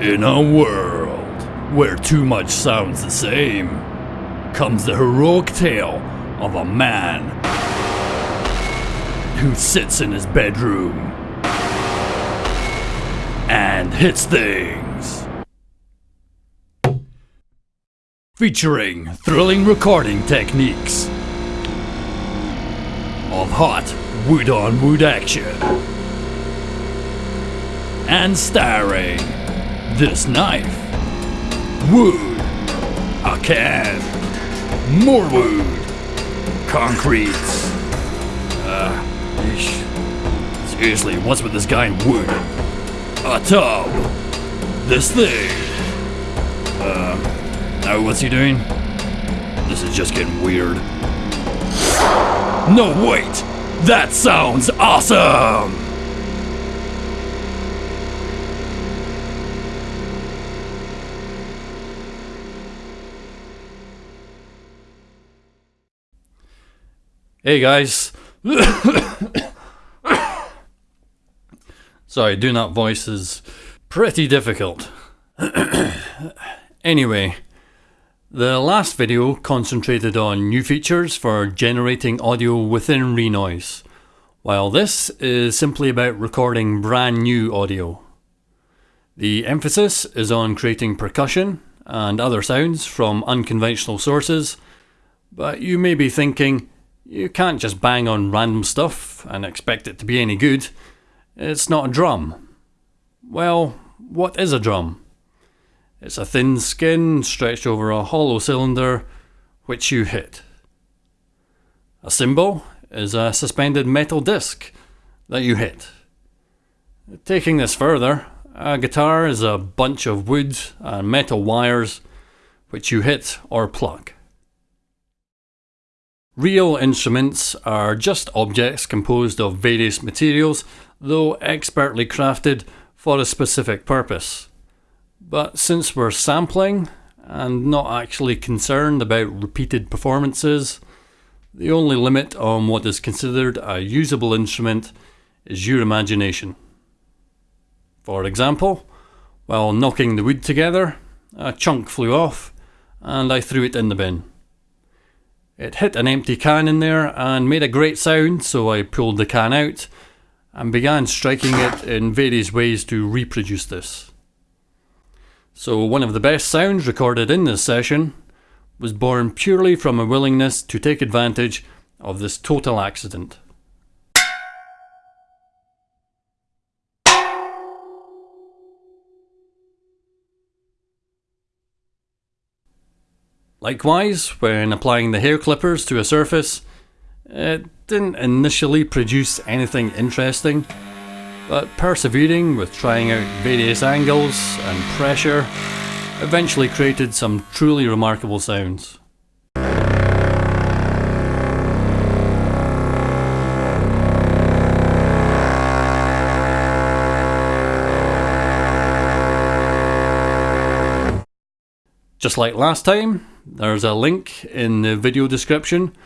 In a world where too much sounds the same, comes the heroic tale of a man who sits in his bedroom and hits things. Featuring thrilling recording techniques of hot wood on wood action. And starring this knife, wood, a can, more wood, concrete. Uh, eesh. Seriously, what's with this guy in wood? A tub. This thing. Uh, now what's he doing? This is just getting weird. No, wait! That sounds awesome! Hey guys. Sorry, doing that voice is pretty difficult. anyway, the last video concentrated on new features for generating audio within Renoise, while this is simply about recording brand new audio. The emphasis is on creating percussion and other sounds from unconventional sources, but you may be thinking, you can't just bang on random stuff and expect it to be any good. It's not a drum. Well, what is a drum? It's a thin skin stretched over a hollow cylinder which you hit. A cymbal is a suspended metal disc that you hit. Taking this further, a guitar is a bunch of wood and metal wires which you hit or pluck. Real instruments are just objects composed of various materials, though expertly crafted for a specific purpose. But since we're sampling and not actually concerned about repeated performances, the only limit on what is considered a usable instrument is your imagination. For example, while knocking the wood together, a chunk flew off and I threw it in the bin. It hit an empty can in there and made a great sound, so I pulled the can out and began striking it in various ways to reproduce this. So, one of the best sounds recorded in this session was born purely from a willingness to take advantage of this total accident. Likewise, when applying the hair clippers to a surface, it didn't initially produce anything interesting, but persevering with trying out various angles and pressure eventually created some truly remarkable sounds. Just like last time, there's a link in the video description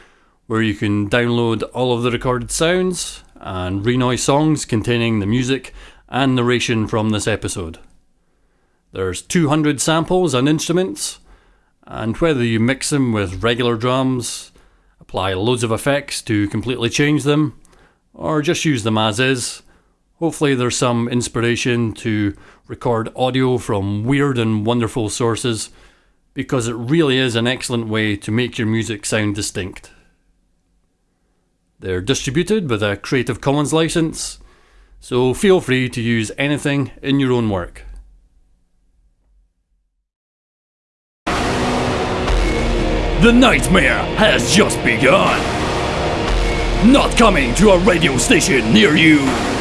where you can download all of the recorded sounds and Renoise songs containing the music and narration from this episode. There's 200 samples and instruments, and whether you mix them with regular drums, apply loads of effects to completely change them, or just use them as is, hopefully there's some inspiration to record audio from weird and wonderful sources because it really is an excellent way to make your music sound distinct. They're distributed with a Creative Commons license, so feel free to use anything in your own work. The nightmare has just begun! Not coming to a radio station near you!